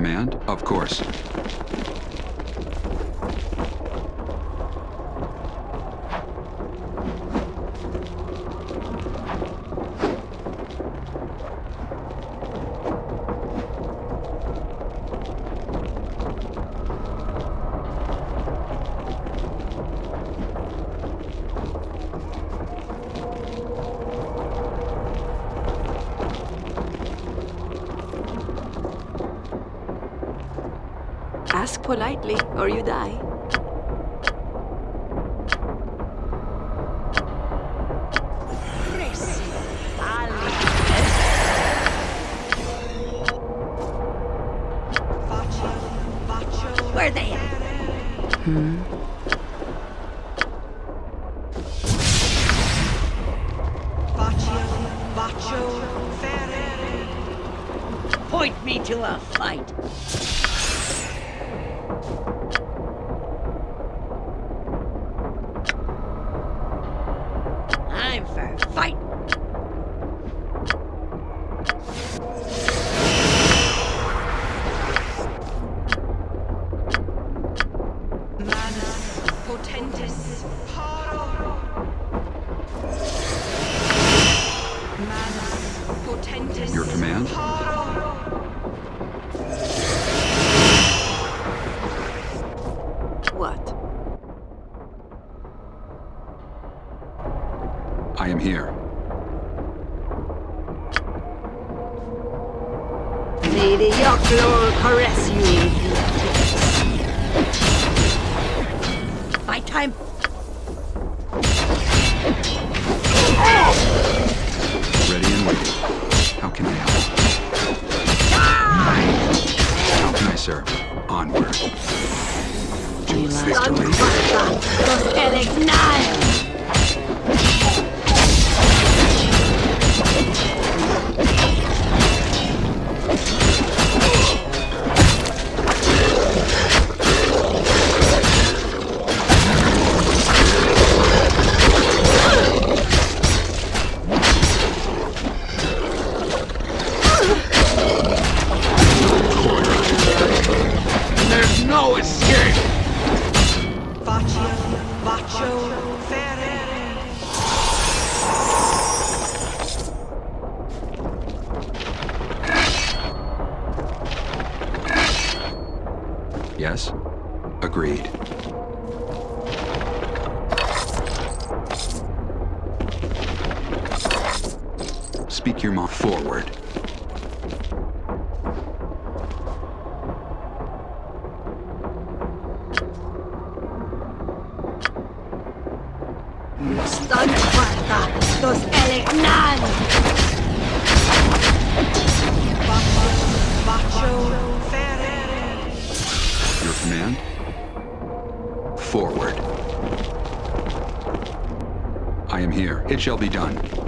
command? Of course. 嗯 I am here. May the Yoklor caress you. Fight time. Ready and waiting. How can I help? How can I serve? Onward. To victory. Los Elegnan. It shall be done.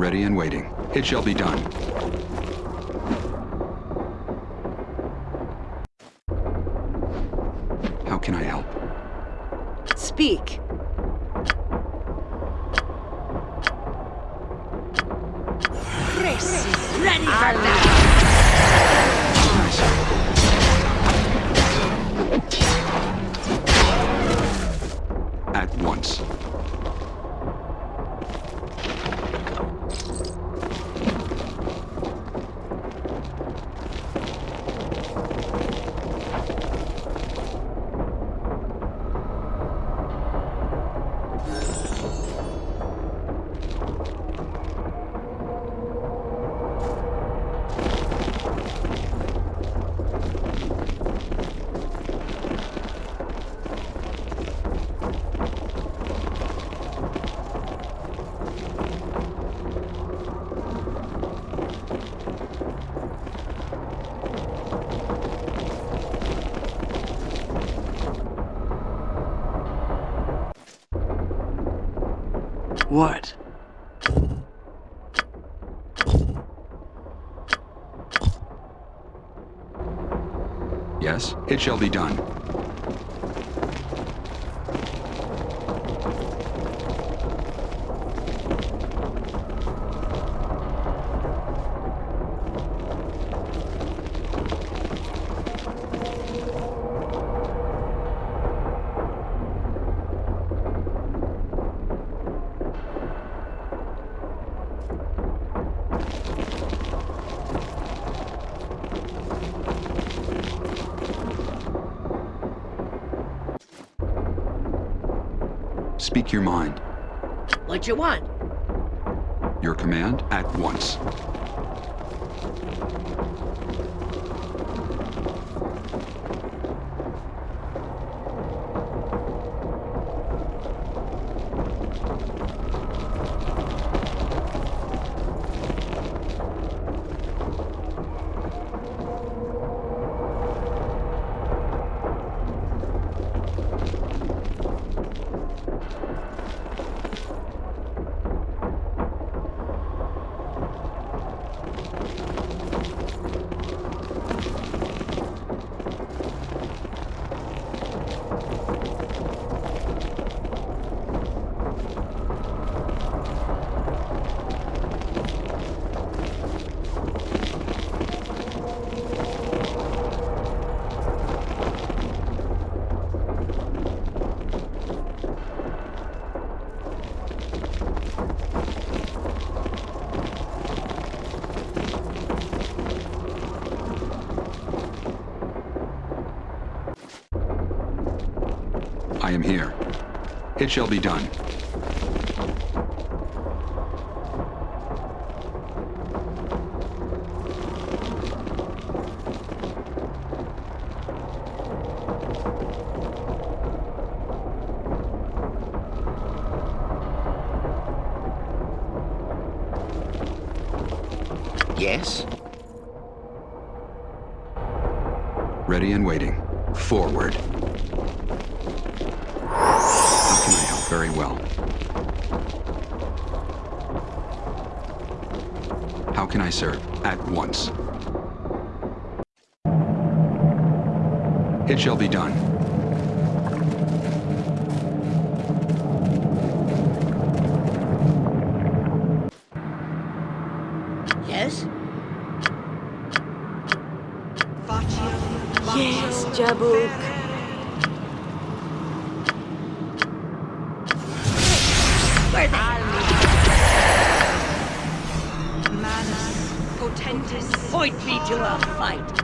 Ready and waiting. It shall be done. How can I help? Speak. What? Yes, it shall be done. your mind. What you want? Your command at once. him here. It shall be done. Jabuk. Potentis, point me to a fight.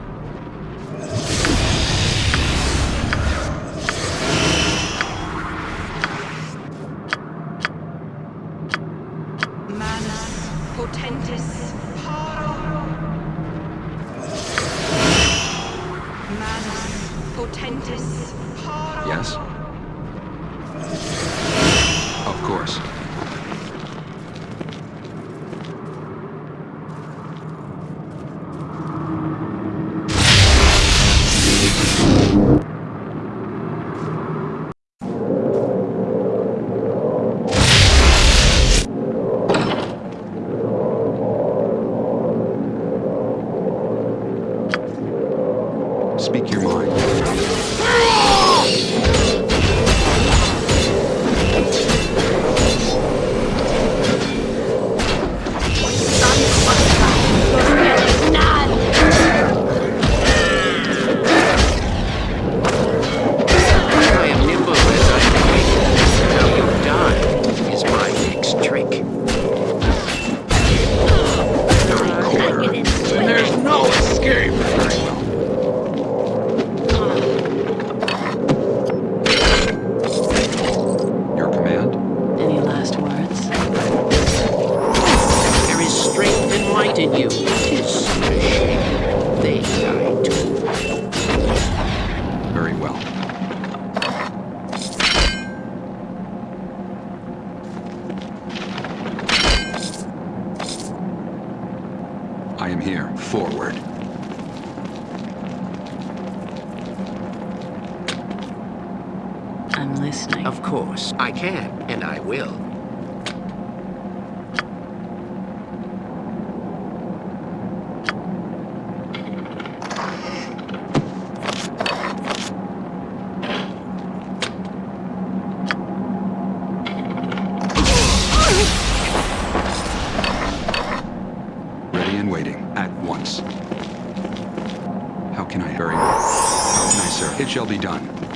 shall be done.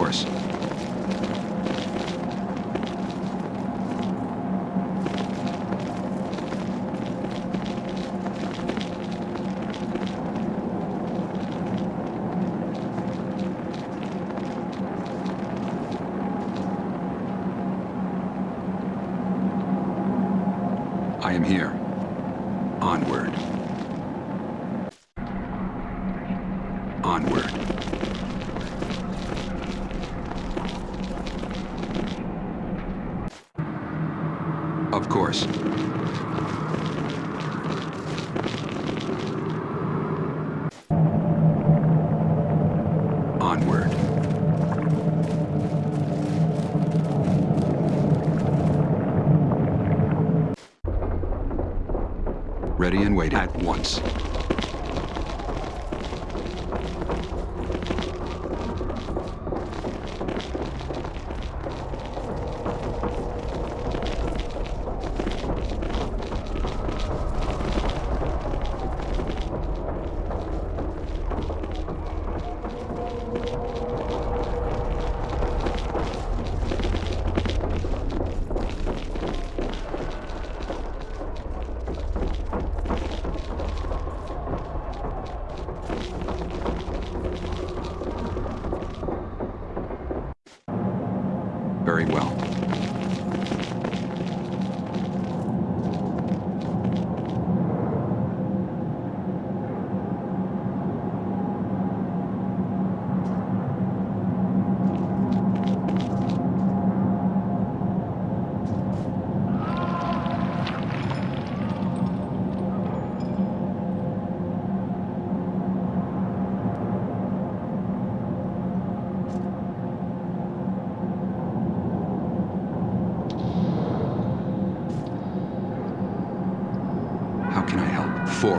course. ready and waiting at once.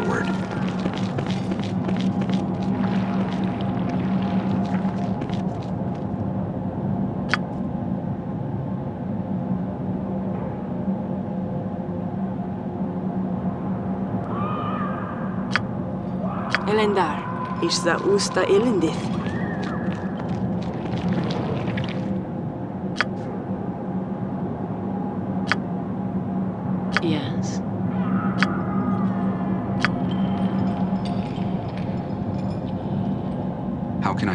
forward. Elendar is the Usta Elendith.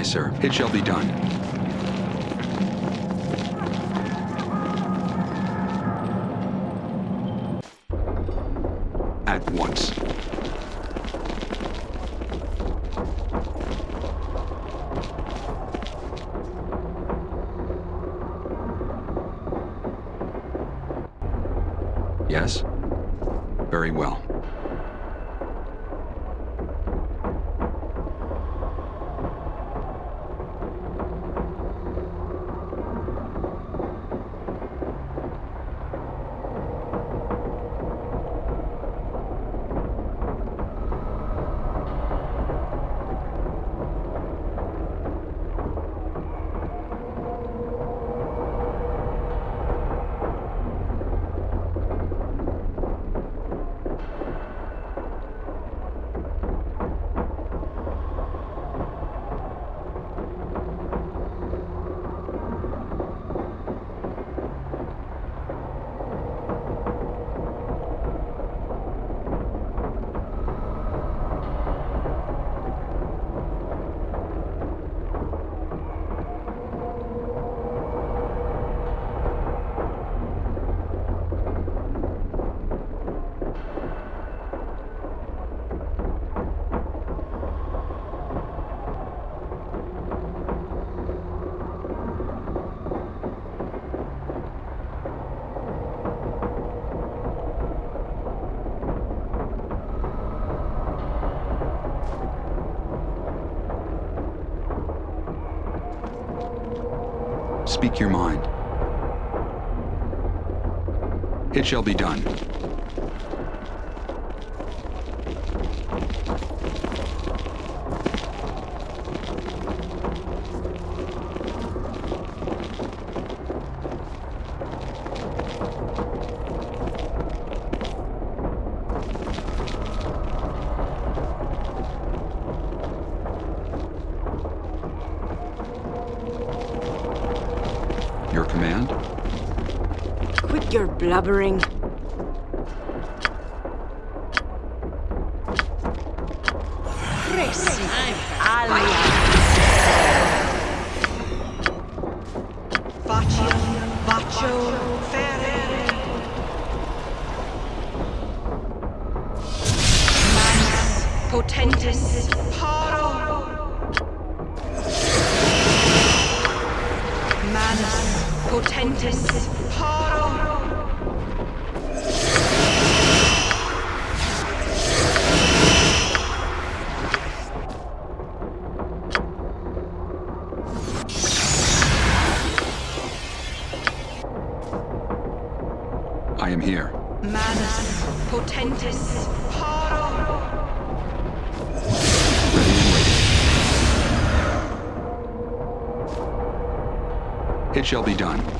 sir. It shall be done. Speak your mind. It shall be done. Quit your blubbering. Shall be done.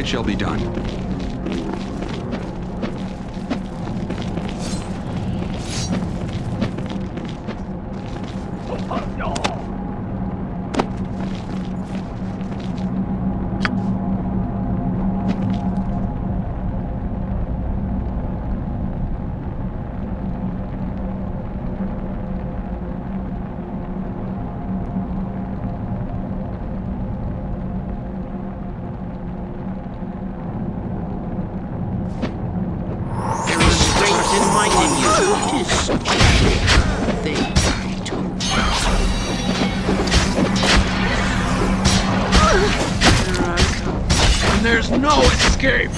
It shall be done. There's no escape!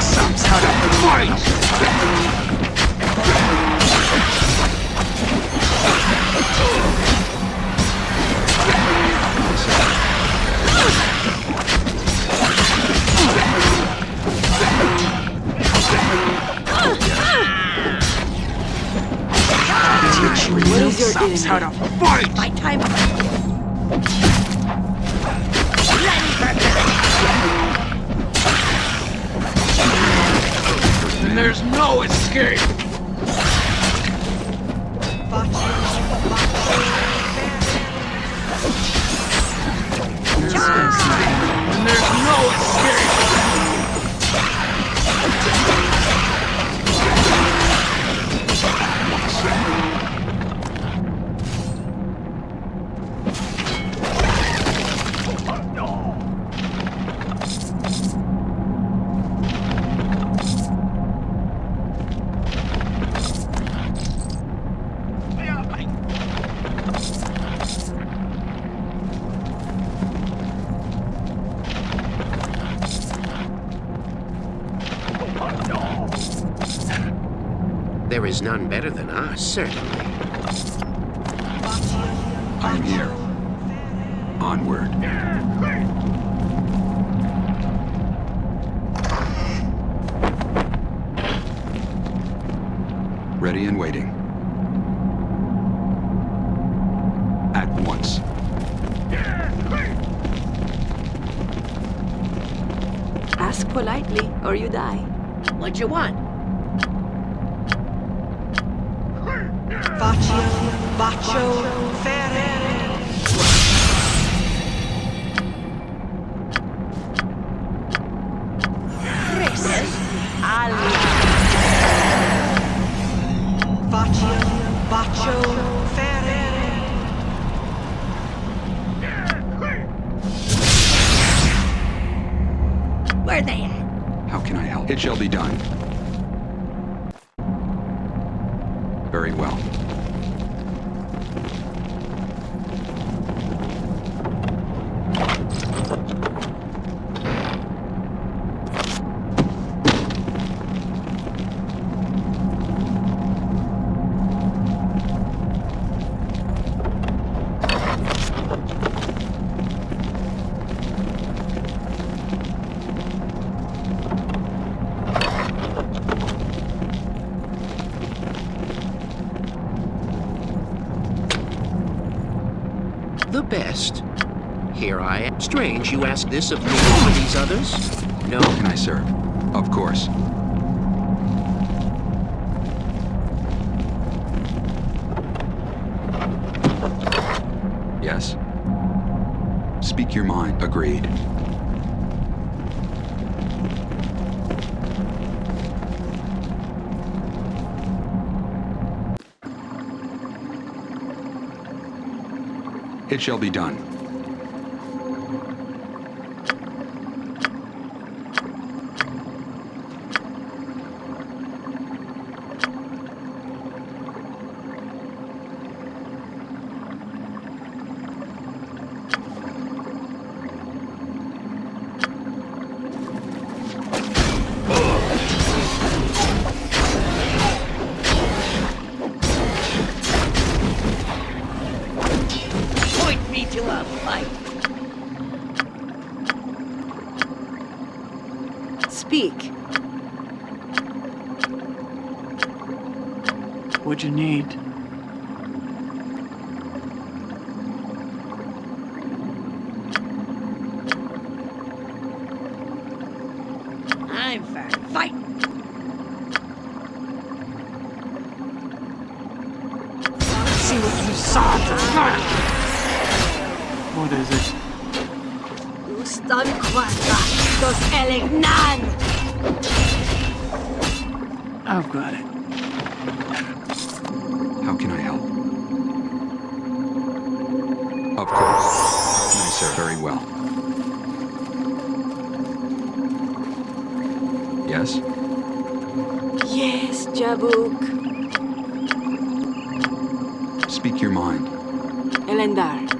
Some sort of fight! What is your Some enemy? sort of fight! My time. And there's no escape! There is none better than us, certainly. I am here. Onward. Ready and waiting. At once. Ask politely, or you die. What you want? Pancho Ali. Ferrer. Where they? How can I help? It shall be done. Very well. The best. Here I am. Strange you ask this of me over these others? No. Can I serve? Of course. Yes. Speak your mind. Agreed. It shall be done. Gustan quadra dos elignan. I've got it. How can I help? Of course. How can I serve? Very well. Yes? Yes, Jabuk. Speak your mind. Elendar.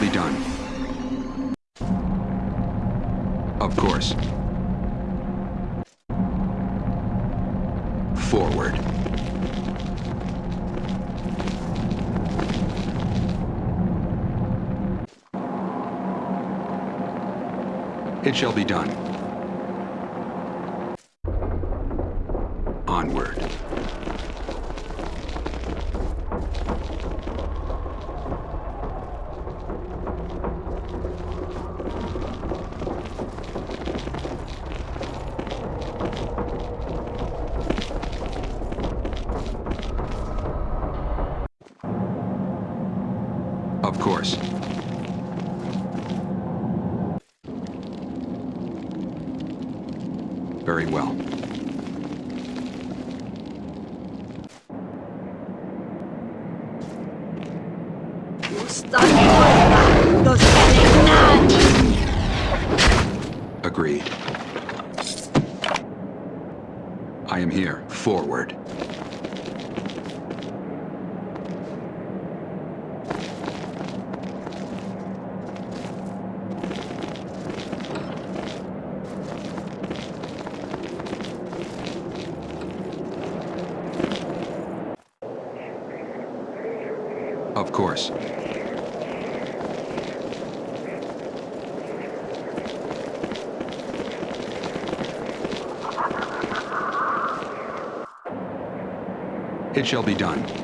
Be done. Of course. Forward. It shall be done. Onward. Of course. Very well. Gustan quadra dos elignan. Agreed. I am here. Forward. Of course. It shall be done.